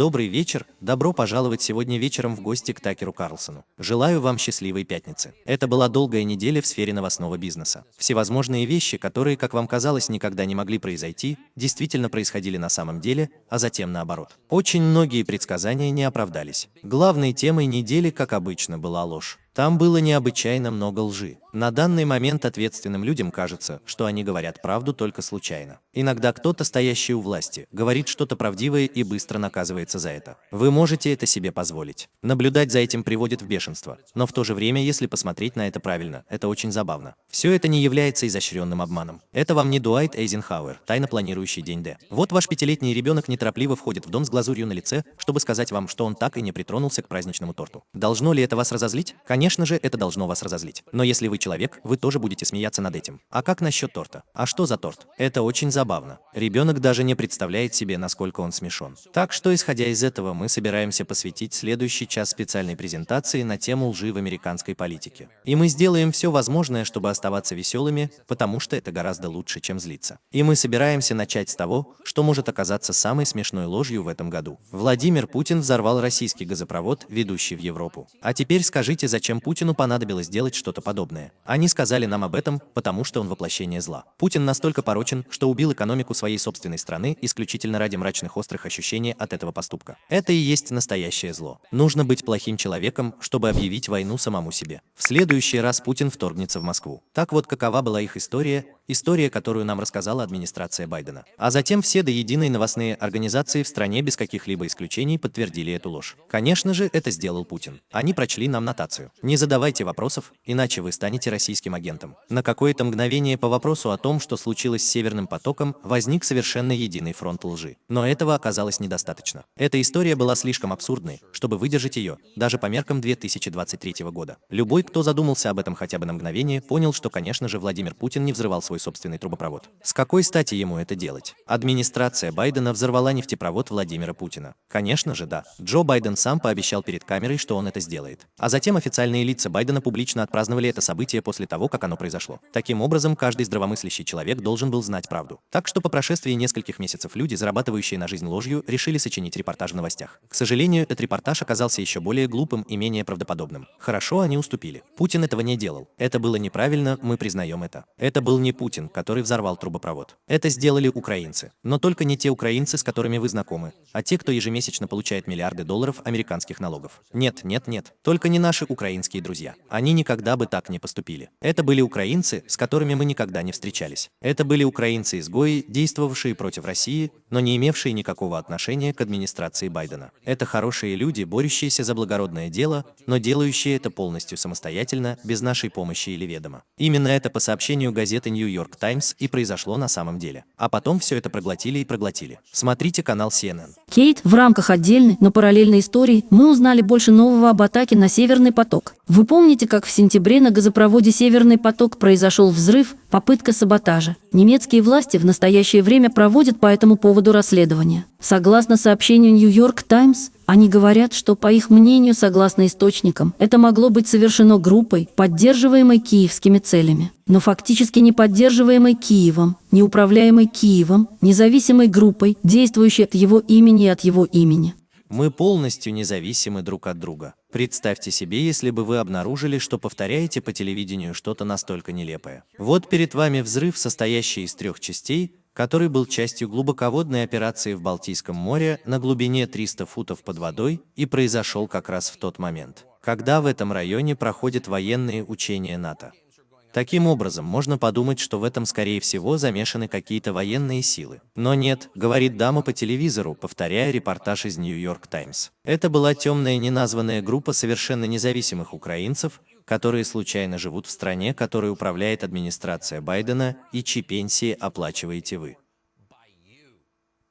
Добрый вечер, добро пожаловать сегодня вечером в гости к Такеру Карлсону. Желаю вам счастливой пятницы. Это была долгая неделя в сфере новостного бизнеса. Всевозможные вещи, которые, как вам казалось, никогда не могли произойти, действительно происходили на самом деле, а затем наоборот. Очень многие предсказания не оправдались. Главной темой недели, как обычно, была ложь. Там было необычайно много лжи. На данный момент ответственным людям кажется, что они говорят правду только случайно. Иногда кто-то, стоящий у власти, говорит что-то правдивое и быстро наказывается за это. Вы можете это себе позволить. Наблюдать за этим приводит в бешенство. Но в то же время, если посмотреть на это правильно, это очень забавно. Все это не является изощренным обманом. Это вам не Дуайт Эйзенхауэр, тайно планирующий день Д. Вот ваш пятилетний ребенок неторопливо входит в дом с глазурью на лице, чтобы сказать вам, что он так и не притронулся к праздничному торту. Должно ли это вас разозлить? Конечно же, это должно вас разозлить. Но если вы человек, вы тоже будете смеяться над этим. А как насчет торта? А что за торт? Это очень забавно. Ребенок даже не представляет себе, насколько он смешон. Так что, исходя из этого, мы собираемся посвятить следующий час специальной презентации на тему лжи в американской политике. И мы сделаем все возможное, чтобы оставаться веселыми, потому что это гораздо лучше, чем злиться. И мы собираемся начать с того, что может оказаться самой смешной ложью в этом году. Владимир Путин взорвал российский газопровод, ведущий в Европу. А теперь скажите, зачем Путину Путину понадобилось делать что-то подобное. Они сказали нам об этом, потому что он воплощение зла. Путин настолько порочен, что убил экономику своей собственной страны исключительно ради мрачных острых ощущений от этого поступка. Это и есть настоящее зло. Нужно быть плохим человеком, чтобы объявить войну самому себе. В следующий раз Путин вторгнется в Москву. Так вот какова была их история, история, которую нам рассказала администрация Байдена. А затем все до единой новостные организации в стране без каких-либо исключений подтвердили эту ложь. Конечно же, это сделал Путин. Они прочли нам нотацию. Не задавайте вопросов, иначе вы станете российским агентом. На какое-то мгновение по вопросу о том, что случилось с Северным потоком, возник совершенно единый фронт лжи. Но этого оказалось недостаточно. Эта история была слишком абсурдной, чтобы выдержать ее, даже по меркам 2023 года. Любой, кто задумался об этом хотя бы на мгновение, понял, что, конечно же, Владимир Путин не взрывал свой собственный трубопровод. С какой стати ему это делать? Администрация Байдена взорвала нефтепровод Владимира Путина. Конечно же, да. Джо Байден сам пообещал перед камерой, что он это сделает. А затем официальные лица Байдена публично отпраздновали это событие после того, как оно произошло. Таким образом, каждый здравомыслящий человек должен был знать правду. Так что по прошествии нескольких месяцев люди, зарабатывающие на жизнь ложью, решили сочинить репортаж в новостях. К сожалению, этот репортаж оказался еще более глупым и менее правдоподобным. Хорошо, они уступили. Путин этого не делал. Это было неправильно, мы признаем это. Это был не Путин, который взорвал трубопровод. Это сделали украинцы. Но только не те украинцы, с которыми вы знакомы, а те, кто ежемесячно получает миллиарды долларов американских налогов. Нет, нет, нет. Только не наши украинские друзья. Они никогда бы так не поступили. Это были украинцы, с которыми мы никогда не встречались. Это были украинцы-изгои, действовавшие против России, но не имевшие никакого отношения к администрации Байдена. Это хорошие люди, борющиеся за благородное дело, но делающие это полностью самостоятельно, без нашей помощи или ведома. Именно это по сообщению газеты New York Times и произошло на самом деле. А потом все это проглотили и проглотили. Смотрите канал CNN. Кейт, в рамках отдельной, но параллельной истории мы узнали больше нового об атаке на Северный поток. Вы помните, как в сентябре на газопроводе «Северный поток» произошел взрыв, попытка саботажа? Немецкие власти в настоящее время проводят по этому поводу расследование. Согласно сообщению York Times, они говорят, что, по их мнению, согласно источникам, это могло быть совершено группой, поддерживаемой киевскими целями, но фактически не поддерживаемой Киевом, не управляемой Киевом, независимой группой, действующей от его имени и от его имени. Мы полностью независимы друг от друга. Представьте себе, если бы вы обнаружили, что повторяете по телевидению что-то настолько нелепое. Вот перед вами взрыв, состоящий из трех частей, который был частью глубоководной операции в Балтийском море на глубине 300 футов под водой и произошел как раз в тот момент, когда в этом районе проходят военные учения НАТО. Таким образом, можно подумать, что в этом, скорее всего, замешаны какие-то военные силы. Но нет, говорит дама по телевизору, повторяя репортаж из Нью-Йорк Таймс. Это была темная неназванная группа совершенно независимых украинцев, которые случайно живут в стране, которой управляет администрация Байдена и чьи пенсии оплачиваете вы.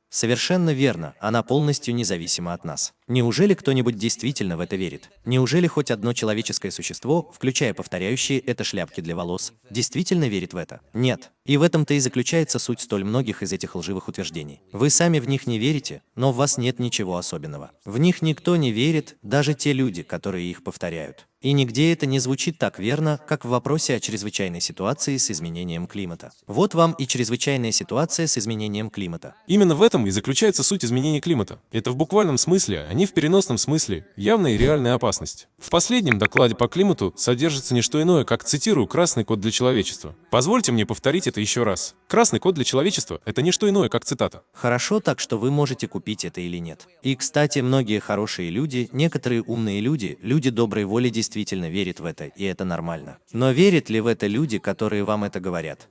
Совершенно верно, она полностью независима от нас. Неужели кто-нибудь действительно в это верит? Неужели хоть одно человеческое существо, включая повторяющие это шляпки для волос, действительно верит в это? Нет. И в этом-то и заключается суть столь многих из этих лживых утверждений. Вы сами в них не верите, но в вас нет ничего особенного. В них никто не верит, даже те люди, которые их повторяют. И нигде это не звучит так верно, как в вопросе о чрезвычайной ситуации с изменением климата. Вот вам и чрезвычайная ситуация с изменением климата. Именно в этом и заключается суть изменения климата. Это в буквальном смысле, а не в переносном смысле, явная и реальная опасность. В последнем докладе по климату содержится не что иное, как, цитирую, «красный код для человечества». Позвольте мне повторить это еще раз. Красный код для человечества – это не что иное, как цитата. Хорошо так, что вы можете купить это или нет. И, кстати, многие хорошие люди, некоторые умные люди, люди доброй воли действительно верят в это, и это нормально. Но верят ли в это люди, которые вам это говорят?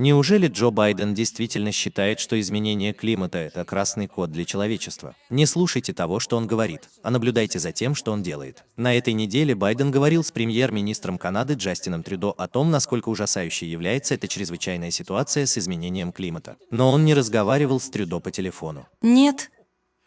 Неужели Джо Байден действительно считает, что изменение климата – это красный код для человечества? Не слушайте того, что он говорит, а наблюдайте за тем, что он делает. На этой неделе Байден говорил с премьер-министром Канады Джастином Трюдо о том, насколько ужасающей является эта чрезвычайная ситуация с изменением климата. Но он не разговаривал с Трюдо по телефону. Нет,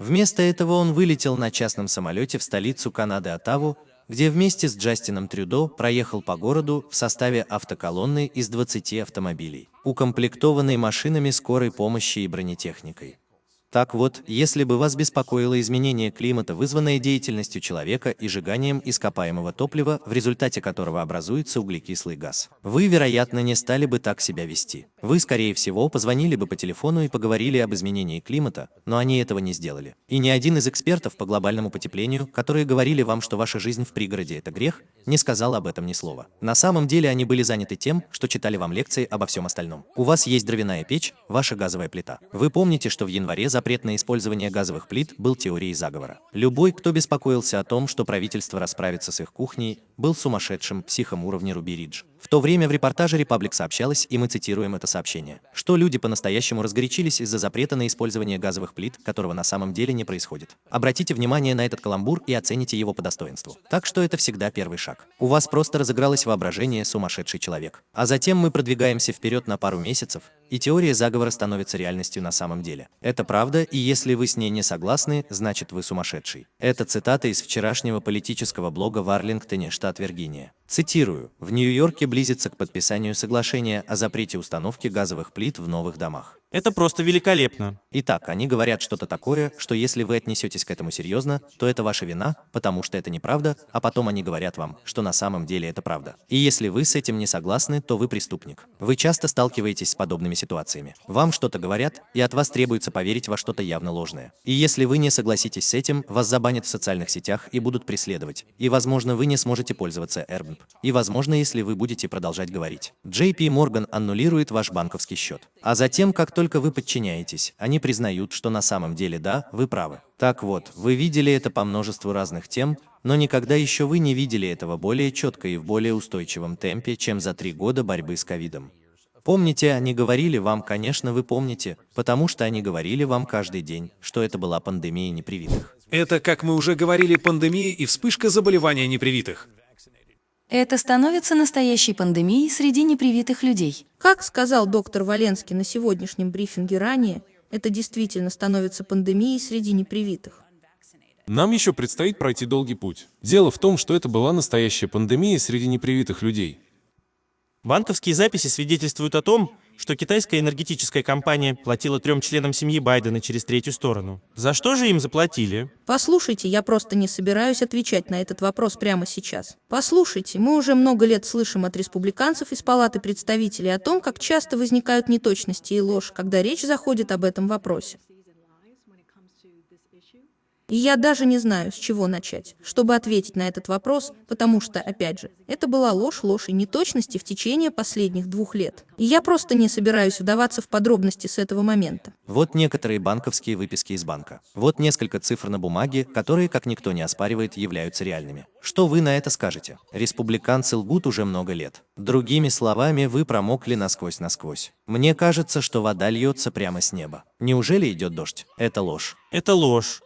Вместо этого он вылетел на частном самолете в столицу Канады Оттаву, где вместе с Джастином Трюдо проехал по городу в составе автоколонны из 20 автомобилей, укомплектованной машинами скорой помощи и бронетехникой. Так вот, если бы вас беспокоило изменение климата, вызванное деятельностью человека и сжиганием ископаемого топлива, в результате которого образуется углекислый газ, вы, вероятно, не стали бы так себя вести. Вы, скорее всего, позвонили бы по телефону и поговорили об изменении климата, но они этого не сделали. И ни один из экспертов по глобальному потеплению, которые говорили вам, что ваша жизнь в пригороде – это грех, не сказал об этом ни слова. На самом деле они были заняты тем, что читали вам лекции обо всем остальном. У вас есть дровяная печь, ваша газовая плита. Вы помните, что в январе запрет на использование газовых плит был теорией заговора. Любой, кто беспокоился о том, что правительство расправится с их кухней, был сумасшедшим психом уровня Руби Ридж. В то время в репортаже Republic сообщалось, и мы цитируем это сообщение, что люди по-настоящему разгорячились из-за запрета на использование газовых плит, которого на самом деле не происходит. Обратите внимание на этот каламбур и оцените его по достоинству. Так что это всегда первый шаг. У вас просто разыгралось воображение сумасшедший человек. А затем мы продвигаемся вперед на пару месяцев, и теория заговора становится реальностью на самом деле. Это правда, и если вы с ней не согласны, значит вы сумасшедший. Это цитата из вчерашнего политического блога в Арлингтоне, штат Виргиния. Цитирую. В Нью-Йорке близится к подписанию соглашения о запрете установки газовых плит в новых домах. Это просто великолепно. Итак, они говорят что-то такое, что если вы отнесетесь к этому серьезно, то это ваша вина, потому что это неправда, а потом они говорят вам, что на самом деле это правда. И если вы с этим не согласны, то вы преступник. Вы часто сталкиваетесь с подобными ситуациями. Вам что-то говорят, и от вас требуется поверить во что-то явно ложное. И если вы не согласитесь с этим, вас забанят в социальных сетях и будут преследовать. И, возможно, вы не сможете пользоваться Airbnb. И, возможно, если вы будете продолжать говорить. JP Morgan аннулирует ваш банковский счет. А затем, как только вы подчиняетесь, они признают, что на самом деле да, вы правы. Так вот, вы видели это по множеству разных тем, но никогда еще вы не видели этого более четко и в более устойчивом темпе, чем за три года борьбы с ковидом. Помните, они говорили вам, конечно, вы помните, потому что они говорили вам каждый день, что это была пандемия непривитых. Это, как мы уже говорили, пандемия и вспышка заболевания непривитых. Это становится настоящей пандемией среди непривитых людей. Как сказал доктор Валенский на сегодняшнем брифинге ранее, это действительно становится пандемией среди непривитых. Нам еще предстоит пройти долгий путь. Дело в том, что это была настоящая пандемия среди непривитых людей. Банковские записи свидетельствуют о том, что китайская энергетическая компания платила трем членам семьи Байдена через третью сторону. За что же им заплатили? Послушайте, я просто не собираюсь отвечать на этот вопрос прямо сейчас. Послушайте, мы уже много лет слышим от республиканцев из Палаты представителей о том, как часто возникают неточности и ложь, когда речь заходит об этом вопросе. И я даже не знаю, с чего начать, чтобы ответить на этот вопрос, потому что, опять же, это была ложь, ложь и неточности в течение последних двух лет. И я просто не собираюсь вдаваться в подробности с этого момента. Вот некоторые банковские выписки из банка. Вот несколько цифр на бумаге, которые, как никто не оспаривает, являются реальными. Что вы на это скажете? Республиканцы лгут уже много лет. Другими словами, вы промокли насквозь-насквозь. Мне кажется, что вода льется прямо с неба. Неужели идет дождь? Это ложь. Это ложь.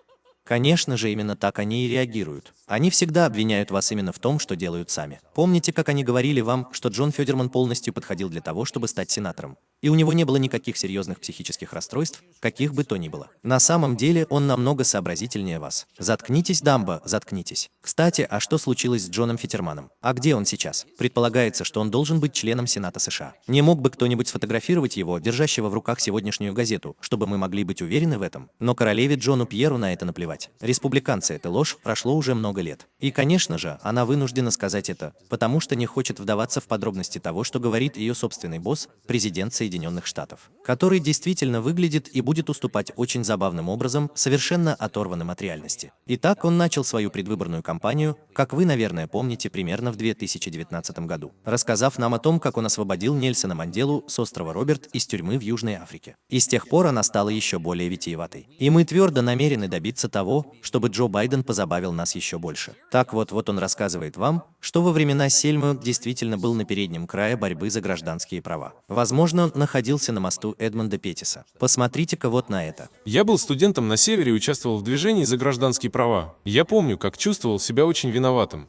Конечно же, именно так они и реагируют. Они всегда обвиняют вас именно в том, что делают сами. Помните, как они говорили вам, что Джон Федерман полностью подходил для того, чтобы стать сенатором? И у него не было никаких серьезных психических расстройств, каких бы то ни было. На самом деле он намного сообразительнее вас. Заткнитесь, Дамба, заткнитесь. Кстати, а что случилось с Джоном Фитерманом? А где он сейчас? Предполагается, что он должен быть членом Сената США. Не мог бы кто-нибудь сфотографировать его, держащего в руках сегодняшнюю газету, чтобы мы могли быть уверены в этом? Но королеве Джону Пьеру на это наплевать. Республиканцы – это ложь, прошло уже много лет. И, конечно же, она вынуждена сказать это, потому что не хочет вдаваться в подробности того, что говорит ее собственный босс, президент Соединенных Штатов, который действительно выглядит и будет уступать очень забавным образом, совершенно оторванным от реальности. Итак, он начал свою предвыборную кампанию, как вы, наверное, помните, примерно в 2019 году, рассказав нам о том, как он освободил Нельсона Манделу с острова Роберт из тюрьмы в Южной Африке. И с тех пор она стала еще более витиеватой. И мы твердо намерены добиться того, чтобы Джо Байден позабавил нас еще больше. Так вот, вот он рассказывает вам, что во времена Сельмы действительно был на переднем крае борьбы за гражданские права. Возможно, он находился на мосту Эдмонда Петтиса. Посмотрите-ка вот на это. Я был студентом на севере и участвовал в движении за гражданские права. Я помню, как чувствовал себя очень виноватым.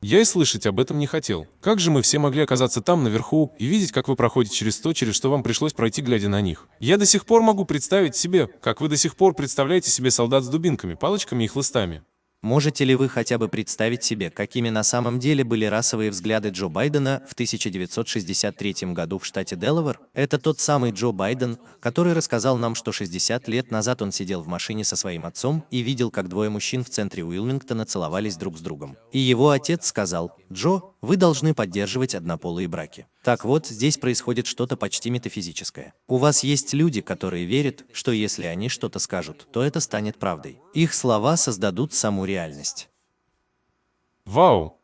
Я и слышать об этом не хотел. Как же мы все могли оказаться там, наверху, и видеть, как вы проходите через то, через что вам пришлось пройти, глядя на них? Я до сих пор могу представить себе, как вы до сих пор представляете себе солдат с дубинками, палочками и хлыстами. Можете ли вы хотя бы представить себе, какими на самом деле были расовые взгляды Джо Байдена в 1963 году в штате Делавер? Это тот самый Джо Байден, который рассказал нам, что 60 лет назад он сидел в машине со своим отцом и видел, как двое мужчин в центре Уилмингтона целовались друг с другом. И его отец сказал, «Джо, вы должны поддерживать однополые браки». Так вот, здесь происходит что-то почти метафизическое. У вас есть люди, которые верят, что если они что-то скажут, то это станет правдой. Их слова создадут саму реальность. Вау!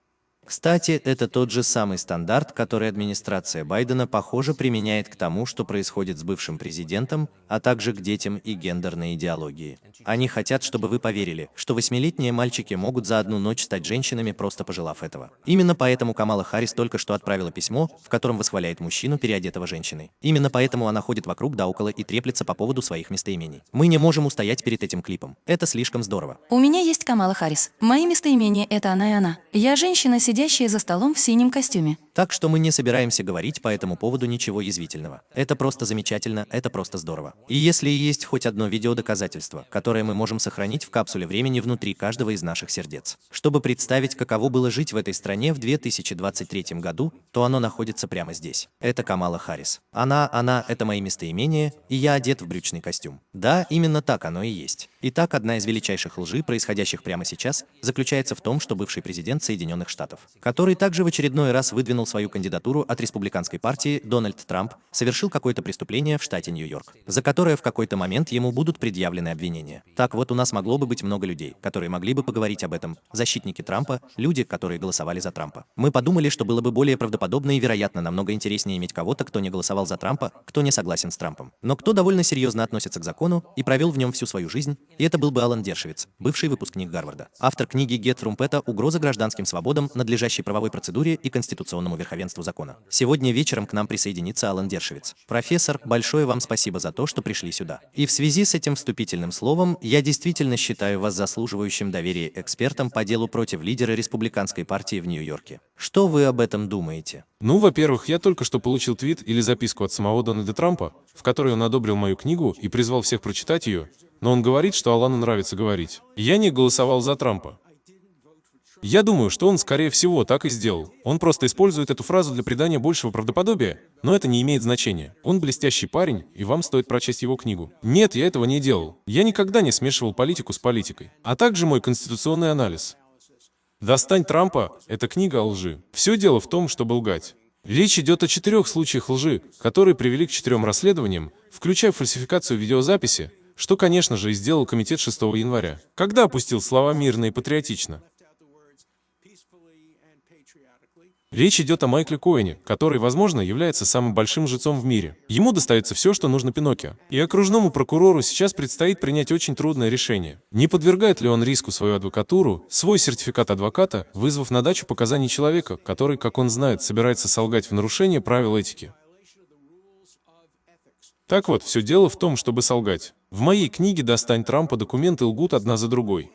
Кстати, это тот же самый стандарт, который администрация Байдена, похоже, применяет к тому, что происходит с бывшим президентом, а также к детям и гендерной идеологии. Они хотят, чтобы вы поверили, что восьмилетние мальчики могут за одну ночь стать женщинами, просто пожелав этого. Именно поэтому Камала Харрис только что отправила письмо, в котором восхваляет мужчину, переодетого женщиной. Именно поэтому она ходит вокруг да около и треплется по поводу своих местоимений. Мы не можем устоять перед этим клипом. Это слишком здорово. У меня есть Камала Харрис. Мои местоимения — это она и она. Я женщина, сидящая за столом в синем костюме. Так что мы не собираемся говорить по этому поводу ничего язвительного. Это просто замечательно, это просто здорово. И если есть хоть одно видеодоказательство, которое мы можем сохранить в капсуле времени внутри каждого из наших сердец, чтобы представить, каково было жить в этой стране в 2023 году, то оно находится прямо здесь. Это Камала Харрис. Она, она, это мои местоимения, и я одет в брючный костюм. Да, именно так оно и есть. Итак, одна из величайших лжи, происходящих прямо сейчас, заключается в том, что бывший президент Соединенных Штатов, который также в очередной раз выдвинул свою кандидатуру от республиканской партии Дональд Трамп, совершил какое-то преступление в штате Нью-Йорк, за которое в какой-то момент ему будут предъявлены обвинения. Так вот, у нас могло бы быть много людей, которые могли бы поговорить об этом. Защитники Трампа, люди, которые голосовали за Трампа. Мы подумали, что было бы более правдоподобно и, вероятно, намного интереснее иметь кого-то, кто не голосовал за Трампа, кто не согласен с Трампом, но кто довольно серьезно относится к закону и провел в нем всю свою жизнь, и это был бы Алан Дершевиц, бывший выпускник Гарварда, автор книги «Гет Трумпета. Угроза гражданским свободам, надлежащей правовой процедуре и конституционному верховенству закона». Сегодня вечером к нам присоединится Алан Дершевиц. Профессор, большое вам спасибо за то, что пришли сюда. И в связи с этим вступительным словом, я действительно считаю вас заслуживающим доверия экспертом по делу против лидера республиканской партии в Нью-Йорке. Что вы об этом думаете? Ну, во-первых, я только что получил твит или записку от самого Дональда Трампа, в которой он одобрил мою книгу и призвал всех прочитать ее, но он говорит, что Алану нравится говорить. Я не голосовал за Трампа. Я думаю, что он, скорее всего, так и сделал. Он просто использует эту фразу для придания большего правдоподобия, но это не имеет значения. Он блестящий парень, и вам стоит прочесть его книгу. Нет, я этого не делал. Я никогда не смешивал политику с политикой. А также мой конституционный анализ. «Достань Трампа» — это книга о лжи. Все дело в том, чтобы лгать. Речь идет о четырех случаях лжи, которые привели к четырем расследованиям, включая фальсификацию видеозаписи, что, конечно же, и сделал комитет 6 января, когда опустил слова мирно и патриотично. Речь идет о Майкле Коэне, который, возможно, является самым большим жрецом в мире. Ему достается все, что нужно Пиноккио. И окружному прокурору сейчас предстоит принять очень трудное решение. Не подвергает ли он риску свою адвокатуру, свой сертификат адвоката, вызвав на дачу показаний человека, который, как он знает, собирается солгать в нарушение правил этики. Так вот, все дело в том, чтобы солгать. В моей книге «Достань Трампа» документы лгут одна за другой.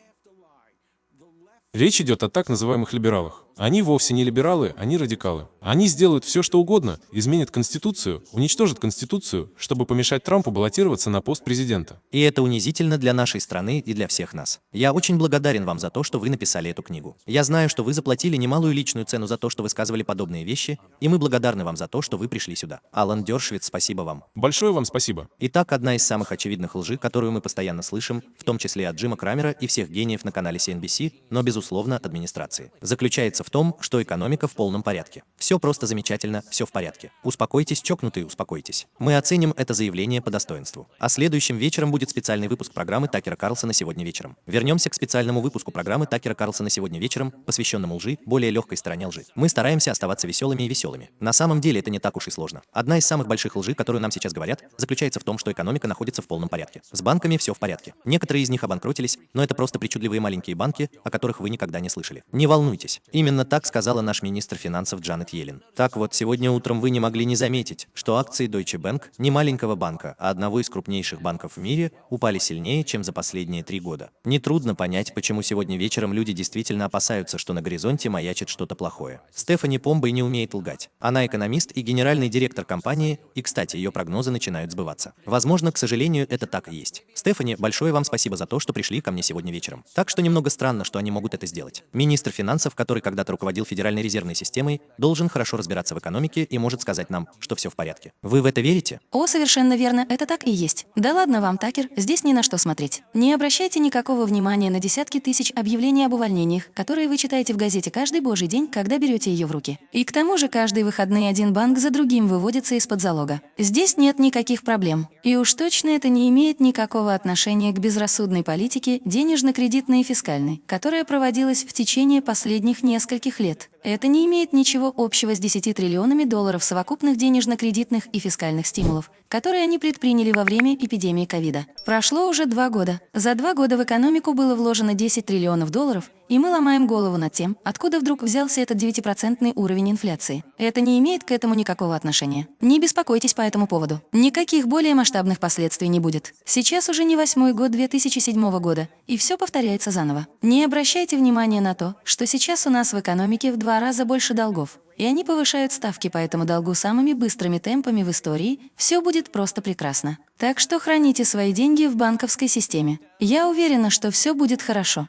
Речь идет о так называемых либералах. Они вовсе не либералы, они радикалы. Они сделают все, что угодно, изменят Конституцию, уничтожат Конституцию, чтобы помешать Трампу баллотироваться на пост президента. И это унизительно для нашей страны и для всех нас. Я очень благодарен вам за то, что вы написали эту книгу. Я знаю, что вы заплатили немалую личную цену за то, что высказывали подобные вещи, и мы благодарны вам за то, что вы пришли сюда. Алан Дершвиц, спасибо вам. Большое вам спасибо. Итак, одна из самых очевидных лжи, которую мы постоянно слышим, в том числе от Джима Крамера и всех гениев на канале CNBC, но безусловно от администрации, заключается в том, что экономика в полном порядке. Все просто замечательно, все в порядке. Успокойтесь, чокнутые, успокойтесь. Мы оценим это заявление по достоинству. А следующим вечером будет специальный выпуск программы Такера Карлсона сегодня вечером. Вернемся к специальному выпуску программы Такера Карлсона сегодня вечером, посвященному лжи, более легкой стороне лжи. Мы стараемся оставаться веселыми и веселыми. На самом деле это не так уж и сложно. Одна из самых больших лжи, которую нам сейчас говорят, заключается в том, что экономика находится в полном порядке. С банками все в порядке. Некоторые из них обанкротились, но это просто причудливые маленькие банки, о которых вы никогда не слышали. Не волнуйтесь. Именно так сказала наш министр финансов Джанет Йеллен. Так вот, сегодня утром вы не могли не заметить, что акции Deutsche Bank, не маленького банка, а одного из крупнейших банков в мире, упали сильнее, чем за последние три года. Нетрудно понять, почему сегодня вечером люди действительно опасаются, что на горизонте маячит что-то плохое. Стефани Помбой не умеет лгать. Она экономист и генеральный директор компании, и, кстати, ее прогнозы начинают сбываться. Возможно, к сожалению, это так и есть. Стефани, большое вам спасибо за то, что пришли ко мне сегодня вечером. Так что немного странно, что они могут это сделать. Министр финансов, который когда-то руководил Федеральной резервной системой, должен хорошо разбираться в экономике и может сказать нам, что все в порядке. Вы в это верите? О, совершенно верно, это так и есть. Да ладно вам, Такер, здесь ни на что смотреть. Не обращайте никакого внимания на десятки тысяч объявлений об увольнениях, которые вы читаете в газете каждый божий день, когда берете ее в руки. И к тому же каждые выходные один банк за другим выводится из-под залога. Здесь нет никаких проблем. И уж точно это не имеет никакого отношения к безрассудной политике денежно-кредитной и фискальной, которая проводилась в течение последних нескольких лет. Это не имеет ничего общего с 10 триллионами долларов совокупных денежно-кредитных и фискальных стимулов, которые они предприняли во время эпидемии ковида. Прошло уже два года. За два года в экономику было вложено 10 триллионов долларов, и мы ломаем голову над тем, откуда вдруг взялся этот 9% уровень инфляции. Это не имеет к этому никакого отношения. Не беспокойтесь по этому поводу. Никаких более масштабных последствий не будет. Сейчас уже не восьмой год 2007 года, и все повторяется заново. Не обращайте внимания на то, что сейчас у нас в экономике в два раза больше долгов, и они повышают ставки по этому долгу самыми быстрыми темпами в истории, все будет просто прекрасно. Так что храните свои деньги в банковской системе. Я уверена, что все будет хорошо.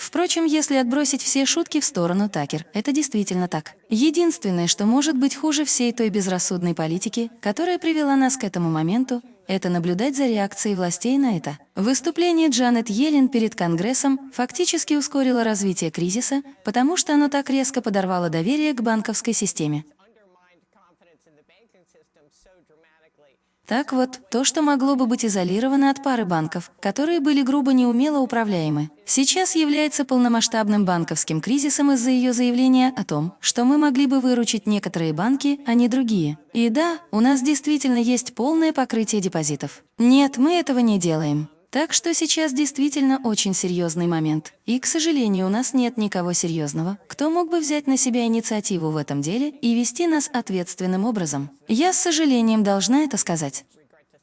Впрочем, если отбросить все шутки в сторону, Такер, это действительно так. Единственное, что может быть хуже всей той безрассудной политики, которая привела нас к этому моменту, это наблюдать за реакцией властей на это. Выступление Джанет Йеллен перед Конгрессом фактически ускорило развитие кризиса, потому что оно так резко подорвало доверие к банковской системе. Так вот, то, что могло бы быть изолировано от пары банков, которые были грубо неумело управляемы, сейчас является полномасштабным банковским кризисом из-за ее заявления о том, что мы могли бы выручить некоторые банки, а не другие. И да, у нас действительно есть полное покрытие депозитов. Нет, мы этого не делаем. Так что сейчас действительно очень серьезный момент. И, к сожалению, у нас нет никого серьезного, кто мог бы взять на себя инициативу в этом деле и вести нас ответственным образом. Я с сожалением должна это сказать.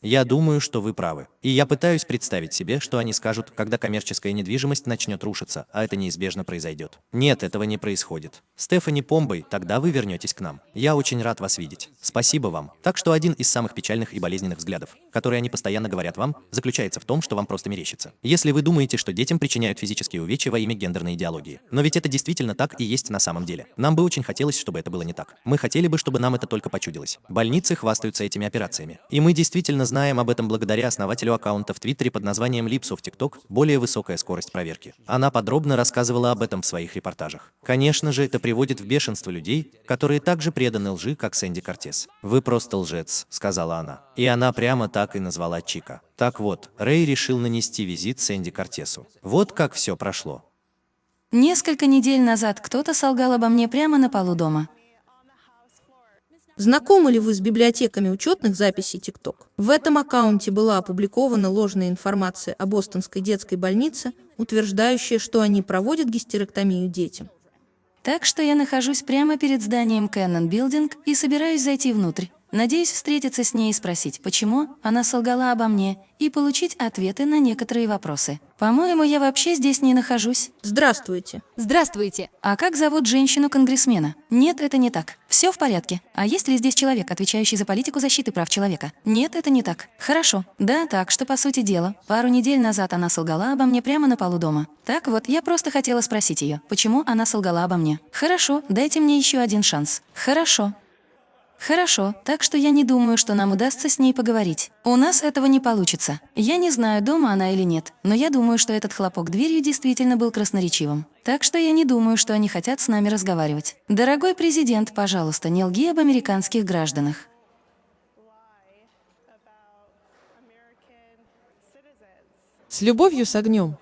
Я думаю, что вы правы. И я пытаюсь представить себе, что они скажут, когда коммерческая недвижимость начнет рушиться, а это неизбежно произойдет. Нет, этого не происходит. Стефани Помбой, тогда вы вернетесь к нам. Я очень рад вас видеть. Спасибо вам. Так что один из самых печальных и болезненных взглядов, которые они постоянно говорят вам, заключается в том, что вам просто мерещится. Если вы думаете, что детям причиняют физические увечья во имя гендерной идеологии. Но ведь это действительно так и есть на самом деле. Нам бы очень хотелось, чтобы это было не так. Мы хотели бы, чтобы нам это только почудилось. Больницы хвастаются этими операциями. И мы действительно знаем об этом благодаря основателю аккаунта в Твиттере под названием Lipsов TikTok «Более высокая скорость проверки». Она подробно рассказывала об этом в своих репортажах. Конечно же, это приводит в бешенство людей, которые также преданы лжи, как Сэнди Кортес. «Вы просто лжец», — сказала она. И она прямо так и назвала Чика. Так вот, Рэй решил нанести визит Сэнди Кортесу. Вот как все прошло. Несколько недель назад кто-то солгал обо мне прямо на полу дома. Знакомы ли вы с библиотеками учетных записей TikTok? В этом аккаунте была опубликована ложная информация о бостонской детской больнице, утверждающая, что они проводят гистерэктомию детям. Так что я нахожусь прямо перед зданием Canon Building и собираюсь зайти внутрь. Надеюсь встретиться с ней и спросить, почему она солгала обо мне, и получить ответы на некоторые вопросы. По-моему, я вообще здесь не нахожусь. Здравствуйте. Здравствуйте. А как зовут женщину-конгрессмена? Нет, это не так. Все в порядке. А есть ли здесь человек, отвечающий за политику защиты прав человека? Нет, это не так. Хорошо. Да, так, что по сути дела. Пару недель назад она солгала обо мне прямо на полу дома. Так вот, я просто хотела спросить ее, почему она солгала обо мне. Хорошо, дайте мне еще один шанс. Хорошо. Хорошо, так что я не думаю, что нам удастся с ней поговорить. У нас этого не получится. Я не знаю, дома она или нет, но я думаю, что этот хлопок дверью действительно был красноречивым. Так что я не думаю, что они хотят с нами разговаривать. Дорогой президент, пожалуйста, не лги об американских гражданах. С любовью с огнем.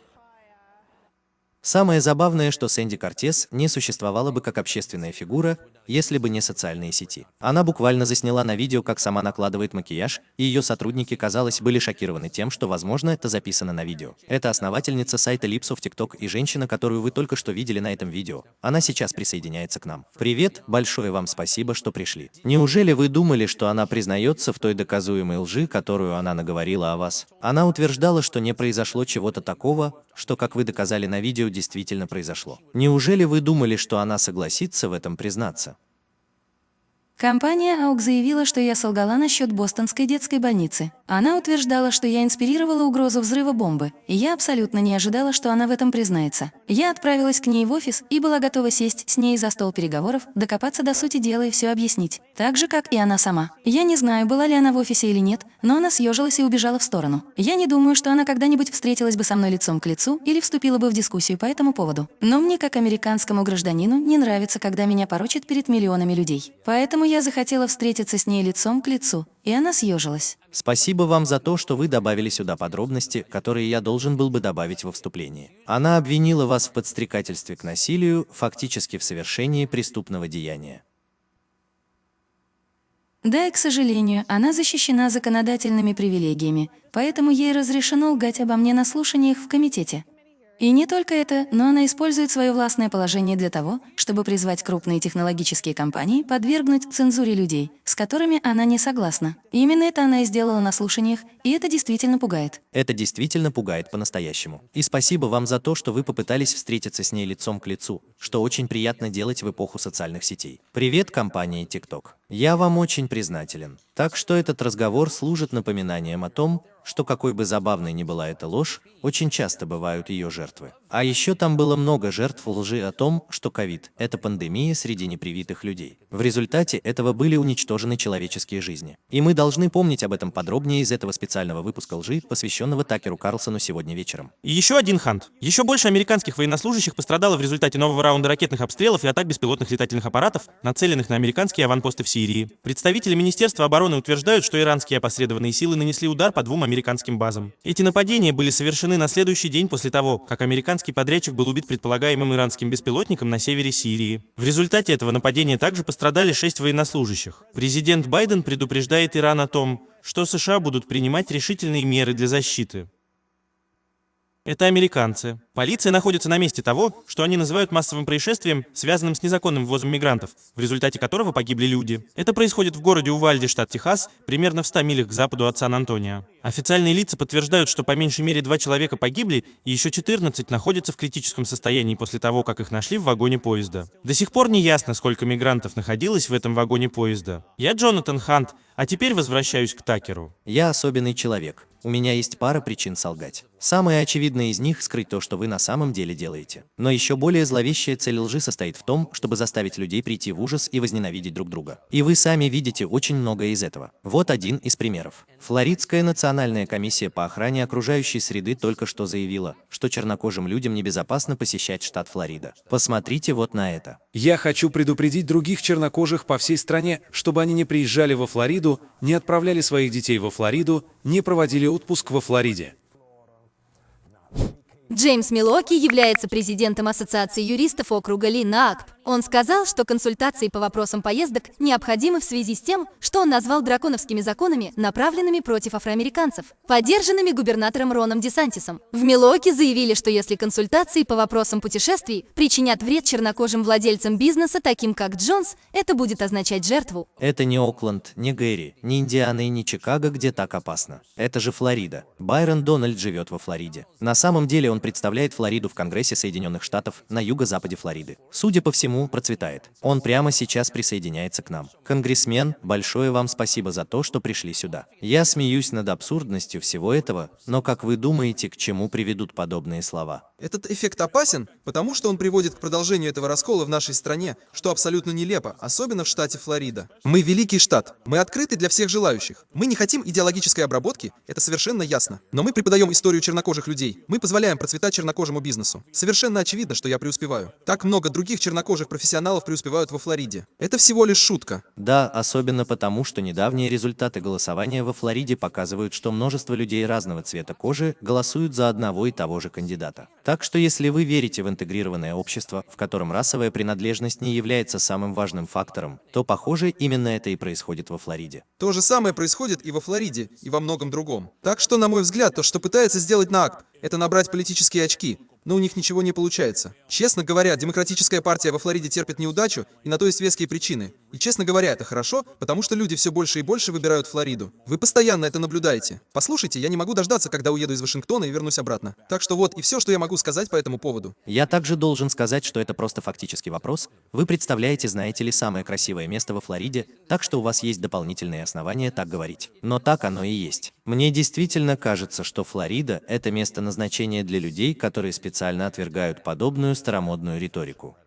Самое забавное, что Сэнди Кортес не существовала бы как общественная фигура, если бы не социальные сети. Она буквально засняла на видео, как сама накладывает макияж, и ее сотрудники, казалось, были шокированы тем, что, возможно, это записано на видео. Это основательница сайта Липсо в ТикТок и женщина, которую вы только что видели на этом видео. Она сейчас присоединяется к нам. Привет, большое вам спасибо, что пришли. Неужели вы думали, что она признается в той доказуемой лжи, которую она наговорила о вас? Она утверждала, что не произошло чего-то такого, что, как вы доказали на видео, действительно произошло. Неужели вы думали, что она согласится в этом признаться? Компания АУК заявила, что я солгала насчет бостонской детской больницы. Она утверждала, что я инспирировала угрозу взрыва бомбы, и я абсолютно не ожидала, что она в этом признается. Я отправилась к ней в офис и была готова сесть с ней за стол переговоров, докопаться до сути дела и все объяснить. Так же, как и она сама. Я не знаю, была ли она в офисе или нет, но она съежилась и убежала в сторону. Я не думаю, что она когда-нибудь встретилась бы со мной лицом к лицу или вступила бы в дискуссию по этому поводу. Но мне, как американскому гражданину, не нравится, когда меня порочат перед миллионами людей. Поэтому я захотела встретиться с ней лицом к лицу, и она съежилась. Спасибо вам за то, что вы добавили сюда подробности, которые я должен был бы добавить во вступлении. Она обвинила вас в подстрекательстве к насилию, фактически в совершении преступного деяния. Да, и, к сожалению, она защищена законодательными привилегиями, поэтому ей разрешено лгать обо мне на слушаниях в комитете. И не только это, но она использует свое властное положение для того, чтобы призвать крупные технологические компании подвергнуть цензуре людей, с которыми она не согласна. Именно это она и сделала на слушаниях, и это действительно пугает. Это действительно пугает по-настоящему. И спасибо вам за то, что вы попытались встретиться с ней лицом к лицу, что очень приятно делать в эпоху социальных сетей. Привет компании TikTok. Я вам очень признателен. Так что этот разговор служит напоминанием о том, что какой бы забавной ни была эта ложь, очень часто бывают ее жертвы. А еще там было много жертв лжи о том, что ковид – это пандемия среди непривитых людей. В результате этого были уничтожены человеческие жизни. И мы должны помнить об этом подробнее из этого специального выпуска лжи, посвященного Такеру Карлсону сегодня вечером. И еще один хант. Еще больше американских военнослужащих пострадало в результате нового раунда ракетных обстрелов и атак беспилотных летательных аппаратов, нацеленных на американские аванпосты в Сирии. Представители Министерства обороны утверждают, что иранские опосредованные силы нанесли удар по двум американским базам. Эти нападения были совершены на следующий день после того, как американский подрядчик был убит предполагаемым иранским беспилотником на севере Сирии. В результате этого нападения также пострадали шесть военнослужащих. Президент Байден предупреждает Иран о том, что США будут принимать решительные меры для защиты. Это американцы. Полиция находится на месте того, что они называют массовым происшествием, связанным с незаконным ввозом мигрантов, в результате которого погибли люди. Это происходит в городе Увальде, штат Техас, примерно в 100 милях к западу от Сан-Антонио. Официальные лица подтверждают, что по меньшей мере два человека погибли, и еще 14 находятся в критическом состоянии после того, как их нашли в вагоне поезда. До сих пор не ясно, сколько мигрантов находилось в этом вагоне поезда. Я Джонатан Хант, а теперь возвращаюсь к Такеру. Я особенный человек. У меня есть пара причин солгать. Самая очевидная из них – скрыть то, что вы на самом деле делаете. Но еще более зловещая цель лжи состоит в том, чтобы заставить людей прийти в ужас и возненавидеть друг друга. И вы сами видите очень многое из этого. Вот один из примеров. Флоридская национальная комиссия по охране окружающей среды только что заявила, что чернокожим людям небезопасно посещать штат Флорида. Посмотрите вот на это. Я хочу предупредить других чернокожих по всей стране, чтобы они не приезжали во Флориду, не отправляли своих детей во Флориду, не проводили отпуск во Флориде. Джеймс Милоки является президентом Ассоциации юристов округа Линакп. Он сказал, что консультации по вопросам поездок необходимы в связи с тем, что он назвал драконовскими законами, направленными против афроамериканцев, поддержанными губернатором Роном Десантисом. В Милуоке заявили, что если консультации по вопросам путешествий причинят вред чернокожим владельцам бизнеса, таким как Джонс, это будет означать жертву. Это не Окленд, не Гэри, не Индиана и не Чикаго, где так опасно. Это же Флорида. Байрон Дональд живет во Флориде. На самом деле он представляет Флориду в Конгрессе Соединенных Штатов на юго-западе Флориды. Судя по всему, процветает. Он прямо сейчас присоединяется к нам. Конгрессмен, большое вам спасибо за то, что пришли сюда. Я смеюсь над абсурдностью всего этого, но как вы думаете, к чему приведут подобные слова? Этот эффект опасен, потому что он приводит к продолжению этого раскола в нашей стране, что абсолютно нелепо, особенно в штате Флорида. Мы великий штат, мы открыты для всех желающих. Мы не хотим идеологической обработки, это совершенно ясно. Но мы преподаем историю чернокожих людей, мы позволяем процветать чернокожему бизнесу. Совершенно очевидно, что я преуспеваю. Так много других чернокожих профессионалов преуспевают во Флориде. Это всего лишь шутка. Да, особенно потому, что недавние результаты голосования во Флориде показывают, что множество людей разного цвета кожи голосуют за одного и того же кандидата. Так что если вы верите в интегрированное общество, в котором расовая принадлежность не является самым важным фактором, то, похоже, именно это и происходит во Флориде. То же самое происходит и во Флориде, и во многом другом. Так что, на мой взгляд, то, что пытается сделать НАКП, это набрать политические очки, но у них ничего не получается. Честно говоря, демократическая партия во Флориде терпит неудачу, и на то есть веские причины. И честно говоря, это хорошо, потому что люди все больше и больше выбирают Флориду. Вы постоянно это наблюдаете. Послушайте, я не могу дождаться, когда уеду из Вашингтона и вернусь обратно. Так что вот и все, что я могу сказать по этому поводу. Я также должен сказать, что это просто фактический вопрос. Вы представляете, знаете ли, самое красивое место во Флориде, так что у вас есть дополнительные основания так говорить. Но так оно и есть. Мне действительно кажется, что Флорида – это место назначения для людей, которые специально отвергают подобную старомодную риторику.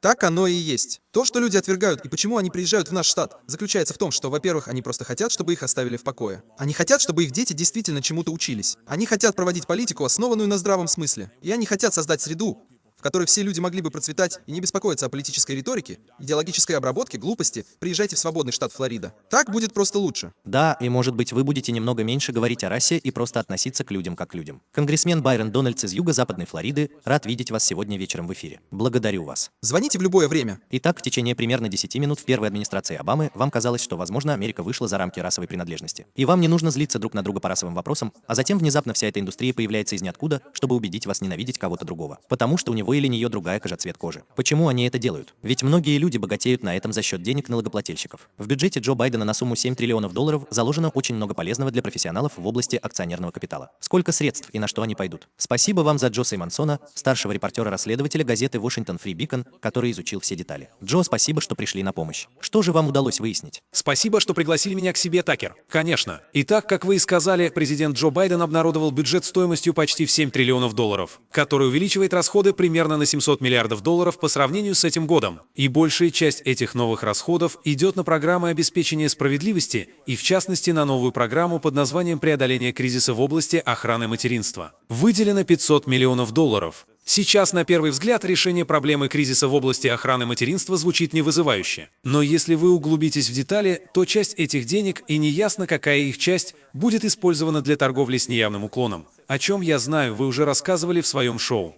Так оно и есть. То, что люди отвергают и почему они приезжают в наш штат, заключается в том, что, во-первых, они просто хотят, чтобы их оставили в покое. Они хотят, чтобы их дети действительно чему-то учились. Они хотят проводить политику, основанную на здравом смысле. И они хотят создать среду, в которой все люди могли бы процветать и не беспокоиться о политической риторике, идеологической обработке, глупости, приезжайте в свободный штат Флорида. Так будет просто лучше. Да, и может быть вы будете немного меньше говорить о расе и просто относиться к людям как к людям. Конгрессмен Байрон Дональдс из юго-западной Флориды, рад видеть вас сегодня вечером в эфире. Благодарю вас. Звоните в любое время. Итак, в течение примерно 10 минут в первой администрации Обамы вам казалось, что, возможно, Америка вышла за рамки расовой принадлежности. И вам не нужно злиться друг на друга по расовым вопросам, а затем внезапно вся эта индустрия появляется из ниоткуда, чтобы убедить вас ненавидеть кого-то другого. Потому что у него или нее другая цвет кожи. Почему они это делают? Ведь многие люди богатеют на этом за счет денег налогоплательщиков. В бюджете Джо Байдена на сумму 7 триллионов долларов заложено очень много полезного для профессионалов в области акционерного капитала. Сколько средств и на что они пойдут? Спасибо вам за Джо Сеймонсона, старшего репортера-расследователя газеты Washington Free Beacon, который изучил все детали. Джо, спасибо, что пришли на помощь. Что же вам удалось выяснить? Спасибо, что пригласили меня к себе, Такер. Конечно. Итак, как вы и сказали, президент Джо Байден обнародовал бюджет стоимостью почти в 7 триллионов долларов, который увеличивает расходы примерно на 700 миллиардов миллиардов долларов по сравнению с этим годом. И большая часть этих новых расходов идет на программы обеспечения справедливости и, в частности, на новую программу под названием «Преодоление кризиса в области охраны материнства». Выделено 500 миллионов долларов. Сейчас, на первый взгляд, решение проблемы кризиса в области охраны материнства звучит невызывающе. Но если вы углубитесь в детали, то часть этих денег, и неясно, какая их часть, будет использована для торговли с неявным уклоном. О чем я знаю, вы уже рассказывали в своем шоу.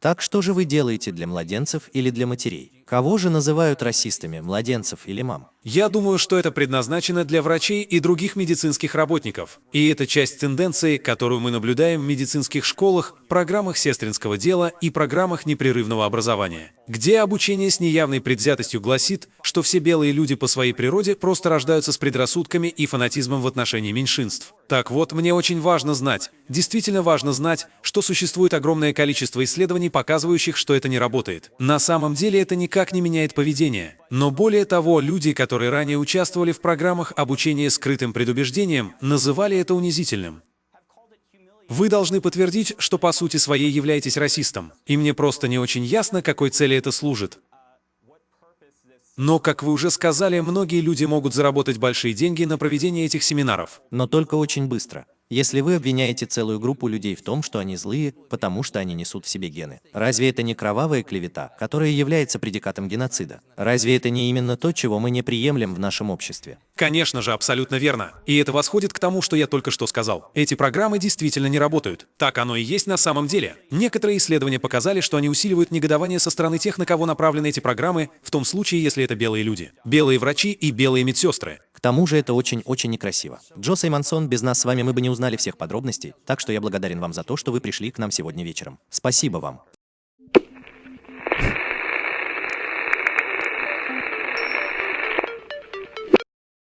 Так что же вы делаете для младенцев или для матерей? Кого же называют расистами, младенцев или мам? Я думаю, что это предназначено для врачей и других медицинских работников. И это часть тенденции, которую мы наблюдаем в медицинских школах, программах сестринского дела и программах непрерывного образования, где обучение с неявной предвзятостью гласит, что все белые люди по своей природе просто рождаются с предрассудками и фанатизмом в отношении меньшинств. Так вот, мне очень важно знать, действительно важно знать, что существует огромное количество исследований, показывающих, что это не работает. На самом деле это никак не меняет поведение. Но более того, люди, которые ранее участвовали в программах обучения скрытым предубеждением, называли это унизительным. Вы должны подтвердить, что по сути своей являетесь расистом. И мне просто не очень ясно, какой цели это служит. Но, как вы уже сказали, многие люди могут заработать большие деньги на проведении этих семинаров. Но только очень быстро. Если вы обвиняете целую группу людей в том, что они злые, потому что они несут в себе гены, разве это не кровавая клевета, которая является предикатом геноцида? Разве это не именно то, чего мы не приемлем в нашем обществе? Конечно же, абсолютно верно. И это восходит к тому, что я только что сказал. Эти программы действительно не работают. Так оно и есть на самом деле. Некоторые исследования показали, что они усиливают негодование со стороны тех, на кого направлены эти программы, в том случае, если это белые люди. Белые врачи и белые медсестры. К тому же это очень-очень некрасиво. Джо Саймонсон, без нас с вами мы бы не узнали всех подробностей, так что я благодарен вам за то, что вы пришли к нам сегодня вечером. Спасибо вам.